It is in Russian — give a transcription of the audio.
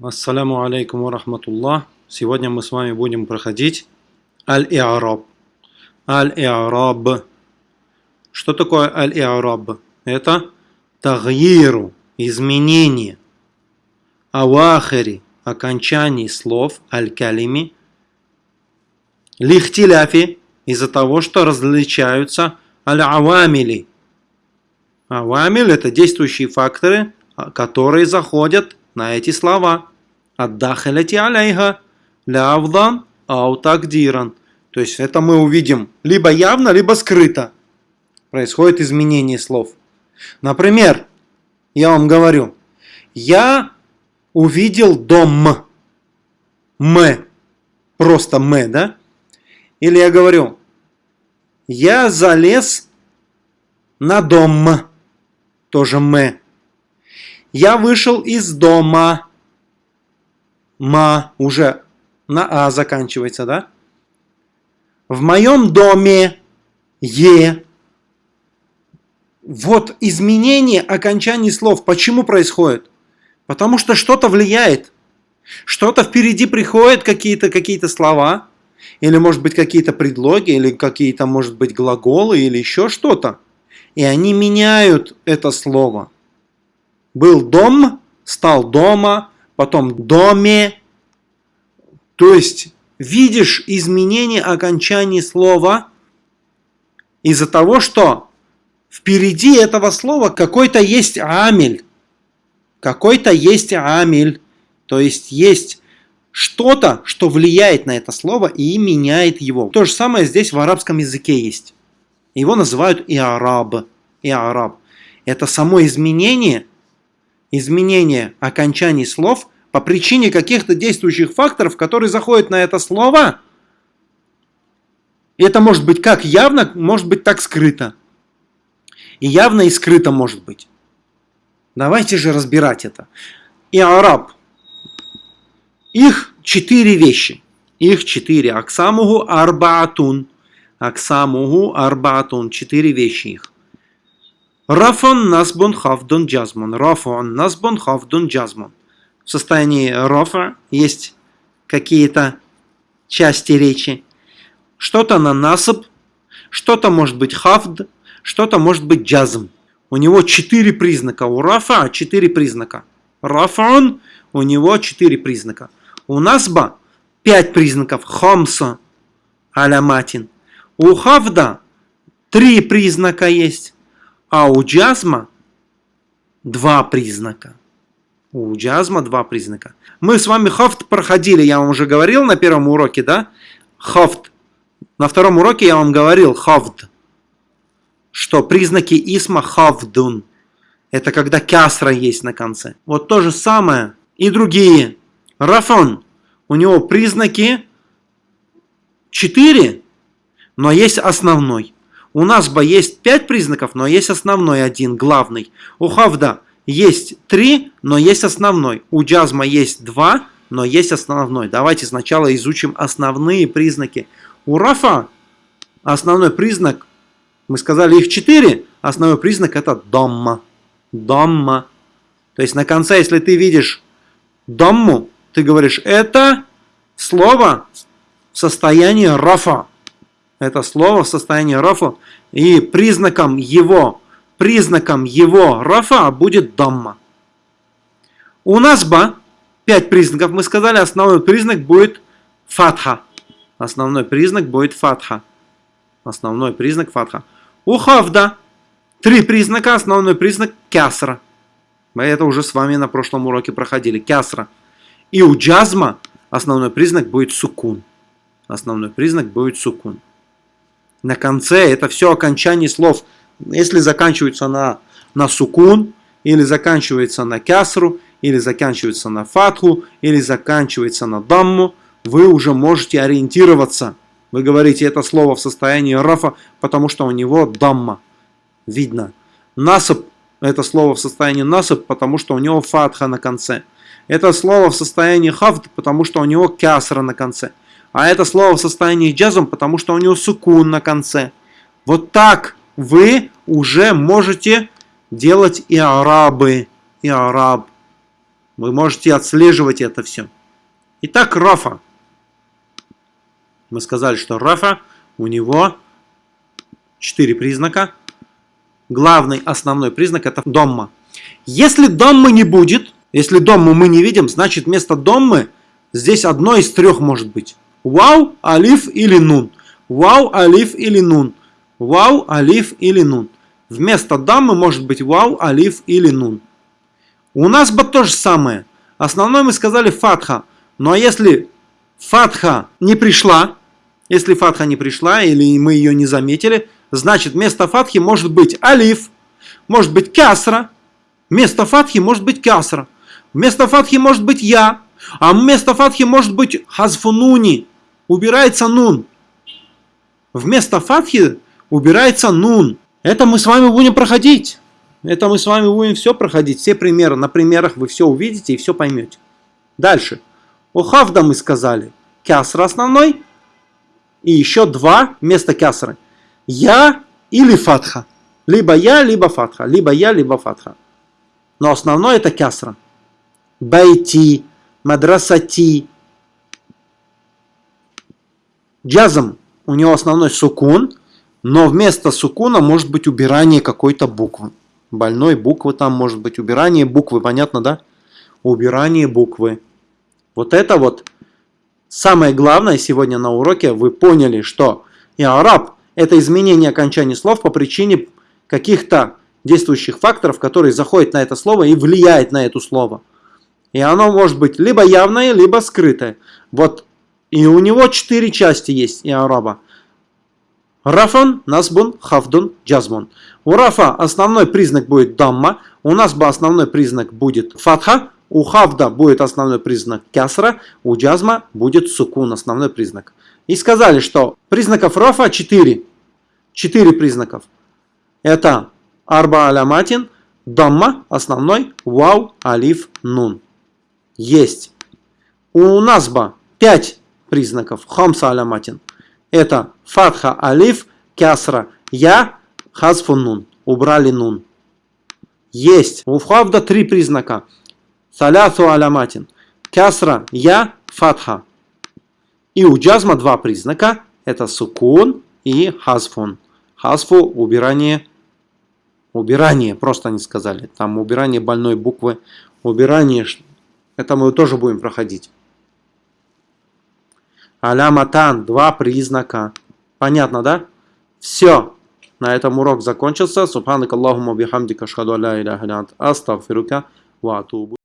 Ассаляму алейкум рахматуллах. Сегодня мы с вами будем проходить аль-и'раб. Аль-и'раб. Что такое аль-и'раб? Это тагьиру, изменение. Авахири, окончаний слов, аль-калими. Лихтиляфи, из-за того, что различаются аль-авамили. Авамиль – это действующие факторы, которые заходят на эти слова. Аддахаляти аляйха лявдан аутагдиран. То есть это мы увидим либо явно, либо скрыто. Происходит изменение слов. Например, я вам говорю, я увидел дом. М. Просто М, да? Или я говорю, я залез на дом. Тоже М. Я вышел из дома. Ма уже на А заканчивается, да? В моем доме Е. Вот изменение окончаний слов. Почему происходит? Потому что что-то влияет. Что-то впереди приходят какие-то какие, -то, слова. Или может быть какие-то предлоги, или какие-то может быть глаголы, или еще что-то. И они меняют это слово. Был дом, стал дома, потом доме. То есть видишь изменение окончания слова из-за того, что впереди этого слова какой-то есть амель. Какой-то есть амель. То есть есть что-то, что влияет на это слово и меняет его. То же самое здесь в арабском языке есть. Его называют и араб. И араб. Это само изменение – изменение окончаний слов по причине каких-то действующих факторов, которые заходят на это слово. И это может быть как явно, может быть так скрыто. И явно и скрыто может быть. Давайте же разбирать это. И араб. Их четыре вещи. Их четыре. Аксамуху арбаатун. Аксамуху арбаатун. Четыре вещи их. Рафон насбун хавдун джазмун. Рафон насбун хавдун джазмун. В состоянии рафа есть какие-то части речи. Что-то на насып, что-то может быть хавд, что-то может быть джазм. У него четыре признака. У рафа четыре признака. Рафон у него четыре признака. У насба пять признаков. Хамса аляматин. У хавда три признака есть. А у джазма два признака. У джазма два признака. Мы с вами хафт проходили, я вам уже говорил на первом уроке, да? Хафт. На втором уроке я вам говорил хафт, что признаки исма хафдун. Это когда кясра есть на конце. Вот то же самое и другие. Рафон. У него признаки 4, но есть основной. У нас бы есть 5 признаков, но есть основной один, главный. У хавда есть 3, но есть основной. У джазма есть 2, но есть основной. Давайте сначала изучим основные признаки. У рафа основной признак, мы сказали их 4, основной признак это домма. Домма. То есть на конце, если ты видишь домму, ты говоришь, это слово в состоянии рафа. Это слово в состоянии рафа. И признаком его, признаком его рафа будет дамма. У нас ба, пять признаков, мы сказали, основной признак будет фатха. Основной признак будет фатха. Основной признак фатха. У хавда три признака, основной признак кясра. Мы это уже с вами на прошлом уроке проходили. Кясра. И у джазма основной признак будет сукун. Основной признак будет сукун на конце, это все окончание слов. Если заканчивается на, на сукун, или заканчивается на кясру, или заканчивается на фатху, или заканчивается на дамму, вы уже можете ориентироваться. Вы говорите это слово в состоянии рафа, потому что у него дамма. Видно. Насып – это слово в состоянии насып, потому что у него фатха на конце. Это слово в состоянии хафт, потому что у него кясра на конце. А это слово в состоянии джазом, потому что у него сукун на конце. Вот так вы уже можете делать и арабы, и араб. Вы можете отслеживать это все. Итак, Рафа. Мы сказали, что Рафа у него четыре признака. Главный, основной признак это домма. Если доммы не будет, если домму мы не видим, значит вместо доммы здесь одно из трех может быть. Вау, алиф или нун. Вау, алиф или нун. Вау, алиф или нун. Вместо даммы может быть вау, алиф или нун. У нас бы то же самое. Основной мы сказали фатха. Но если фатха не пришла, если фатха не пришла или мы ее не заметили, значит вместо фатхи может быть алиф, может быть касра. Вместо фатхи может быть касра. Вместо фатхи может быть я. А вместо фатхи может быть хазфунуни. Убирается нун. Вместо фатхи убирается нун. Это мы с вами будем проходить. Это мы с вами будем все проходить. Все примеры. На примерах вы все увидите и все поймете. Дальше. У хавда мы сказали. Кясра основной. И еще два вместо кясры. Я или фатха. Либо я, либо фатха. Либо я, либо фатха. Но основное это кясра. Байти, мадрасати. Джазм. У него основной сукун. Но вместо сукуна может быть убирание какой-то буквы. Больной буквы там может быть. Убирание буквы. Понятно, да? Убирание буквы. Вот это вот самое главное сегодня на уроке. Вы поняли, что и араб это изменение окончания слов по причине каких-то действующих факторов, которые заходят на это слово и влияют на это слово. И оно может быть либо явное, либо скрытое. Вот и у него четыре части есть и араба. Рафан, насбун, хафдун, джазмун. У рафа основной признак будет дамма, у нас бы основной признак будет фатха, у хавда будет основной признак кясра, у джазма будет сукун, основной признак. И сказали, что признаков рафа 4. 4 признаков. Это арба аляматин, дамма, основной, вау, алиф, нун. Есть. У насба 5 признаков. Хамса аляматин. Это фатха, алиф, кясра, я, хазфун нун. Убрали нун. Есть. У хавда три признака. Салясу аляматин. Кясра, я, фатха. И у джазма два признака. Это сукун и хазфун. Хазфу убирание. Убирание, просто не сказали. Там убирание больной буквы. Убирание. Это мы тоже будем проходить. Аляматан. Два признака. Понятно, да? Все. На этом урок закончился. Субханак Аллахума шхаду ля иляха астагфирука ва атубу.